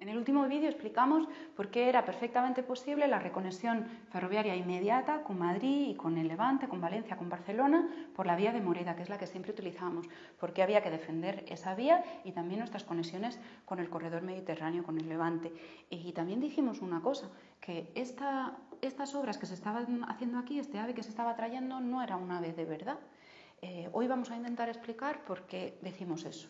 En el último vídeo explicamos por qué era perfectamente posible la reconexión ferroviaria inmediata con Madrid y con el Levante, con Valencia, con Barcelona, por la vía de Moreda, que es la que siempre utilizábamos, porque había que defender esa vía y también nuestras conexiones con el corredor mediterráneo, con el Levante. Y también dijimos una cosa, que estas obras que se estaban haciendo aquí, este ave que se estaba trayendo, no era un ave de verdad. Eh, hoy vamos a intentar explicar por qué decimos eso.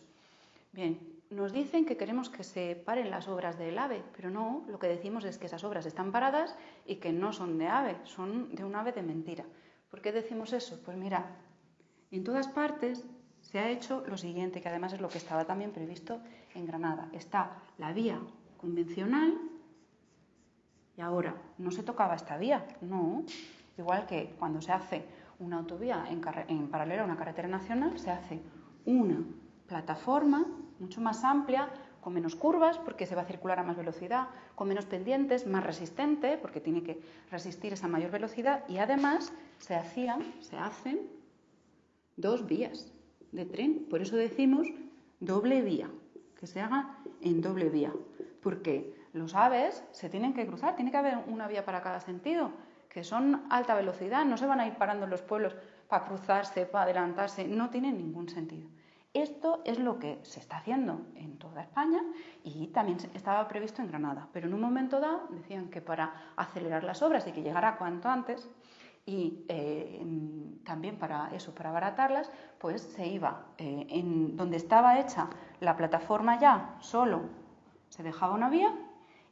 Bien, nos dicen que queremos que se paren las obras del AVE, pero no, lo que decimos es que esas obras están paradas y que no son de AVE, son de un AVE de mentira. ¿Por qué decimos eso? Pues mira, en todas partes se ha hecho lo siguiente, que además es lo que estaba también previsto en Granada. Está la vía convencional y ahora no se tocaba esta vía, no. Igual que cuando se hace una autovía en, en paralelo a una carretera nacional, se hace una plataforma mucho más amplia, con menos curvas porque se va a circular a más velocidad, con menos pendientes, más resistente porque tiene que resistir esa mayor velocidad y además se hacían, se hacen dos vías de tren. Por eso decimos doble vía, que se haga en doble vía, porque los aves se tienen que cruzar, tiene que haber una vía para cada sentido, que son alta velocidad, no se van a ir parando en los pueblos para cruzarse, para adelantarse, no tiene ningún sentido. Esto es lo que se está haciendo en toda España y también estaba previsto en Granada. Pero en un momento dado decían que para acelerar las obras y que llegara cuanto antes y eh, también para eso, para abaratarlas, pues se iba eh, en donde estaba hecha la plataforma ya solo se dejaba una vía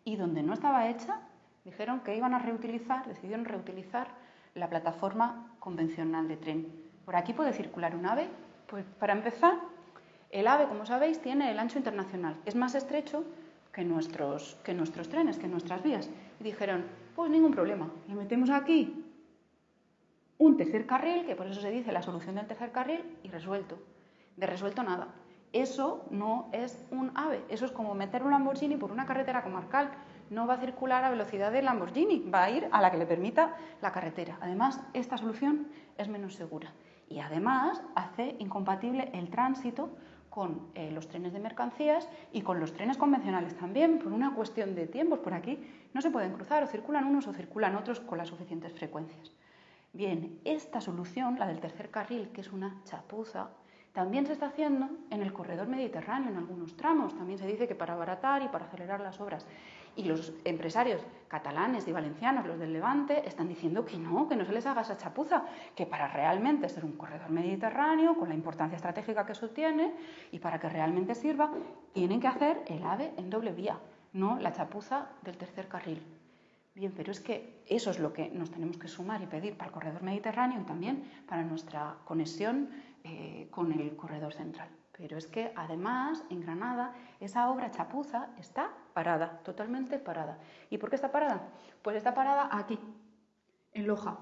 y donde no estaba hecha dijeron que iban a reutilizar, decidieron reutilizar la plataforma convencional de tren. Por aquí puede circular un ave pues para empezar, el AVE, como sabéis, tiene el ancho internacional. Es más estrecho que nuestros, que nuestros trenes, que nuestras vías. Y dijeron, pues ningún problema, le metemos aquí un tercer carril, que por eso se dice la solución del tercer carril, y resuelto. De resuelto nada. Eso no es un AVE, eso es como meter un Lamborghini por una carretera comarcal. No va a circular a velocidad del Lamborghini, va a ir a la que le permita la carretera. Además, esta solución es menos segura y además hace incompatible el tránsito con eh, los trenes de mercancías y con los trenes convencionales también, por una cuestión de tiempos. Por aquí no se pueden cruzar, o circulan unos o circulan otros con las suficientes frecuencias. Bien, esta solución, la del tercer carril, que es una chapuza, también se está haciendo en el corredor mediterráneo, en algunos tramos. También se dice que para abaratar y para acelerar las obras. Y los empresarios catalanes y valencianos, los del Levante, están diciendo que no, que no se les haga esa chapuza, que para realmente ser un corredor mediterráneo, con la importancia estratégica que eso tiene, y para que realmente sirva, tienen que hacer el AVE en doble vía, no la chapuza del tercer carril. Bien, pero es que eso es lo que nos tenemos que sumar y pedir para el corredor mediterráneo y también para nuestra conexión eh, con el corredor central. Pero es que además en Granada esa obra chapuza está parada, totalmente parada. ¿Y por qué está parada? Pues está parada aquí, en Loja.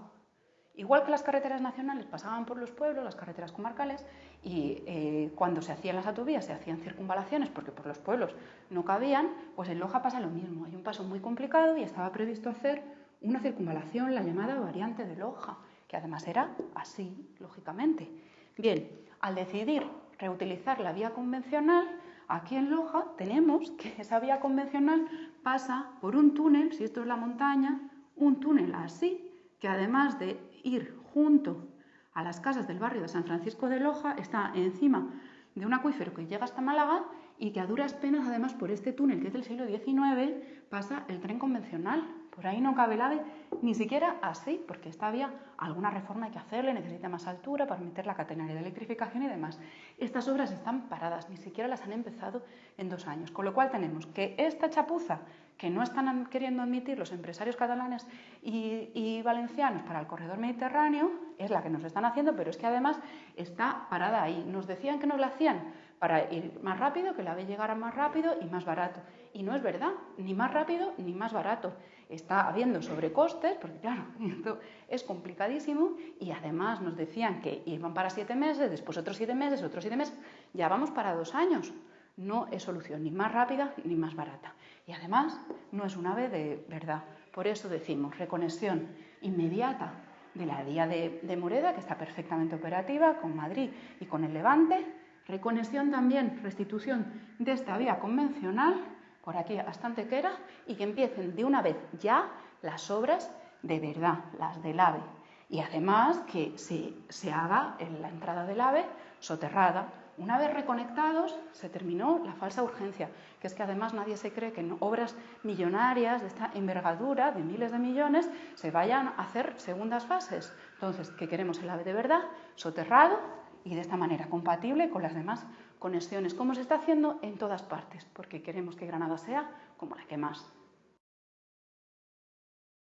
Igual que las carreteras nacionales pasaban por los pueblos, las carreteras comarcales, y eh, cuando se hacían las autovías se hacían circunvalaciones porque por los pueblos no cabían, pues en Loja pasa lo mismo. Hay un paso muy complicado y estaba previsto hacer una circunvalación, la llamada variante de Loja, que además era así, lógicamente. Bien, al decidir reutilizar la vía convencional, aquí en Loja tenemos que esa vía convencional pasa por un túnel, si esto es la montaña, un túnel así, que además de ir junto a las casas del barrio de San Francisco de Loja, está encima de un acuífero que llega hasta Málaga y que a duras penas, además, por este túnel que es del siglo XIX, pasa el tren convencional. Por ahí no cabe el AVE, ni siquiera así, porque esta vía alguna reforma hay que hacerle, necesita más altura para meter la catenaria de electrificación y demás. Estas obras están paradas, ni siquiera las han empezado en dos años. Con lo cual tenemos que esta chapuza que no están queriendo admitir los empresarios catalanes y, y, valencianos para el corredor mediterráneo es la que nos están haciendo, pero es que además está parada ahí. Nos decían que nos la hacían para ir más rápido, que la AVE llegara más rápido y más barato. Y no es verdad, ni más rápido ni más barato. Está habiendo sobrecostes, porque claro, esto es complicadísimo, y además nos decían que iban para siete meses, después otros siete meses, otros siete meses, ya vamos para dos años. No es solución ni más rápida ni más barata. Y además no es un ave de verdad. Por eso decimos reconexión inmediata de la vía de, de Moreda, que está perfectamente operativa, con Madrid y con el Levante, Reconexión también, restitución de esta vía convencional por aquí hasta Antequera y que empiecen de una vez ya las obras de verdad, las del AVE. Y además que se, se haga en la entrada del AVE soterrada. Una vez reconectados, se terminó la falsa urgencia, que es que además nadie se cree que en obras millonarias de esta envergadura, de miles de millones, se vayan a hacer segundas fases. Entonces, que queremos el AVE de verdad, soterrado y de esta manera compatible con las demás conexiones, como se está haciendo en todas partes, porque queremos que Granada sea como la que más.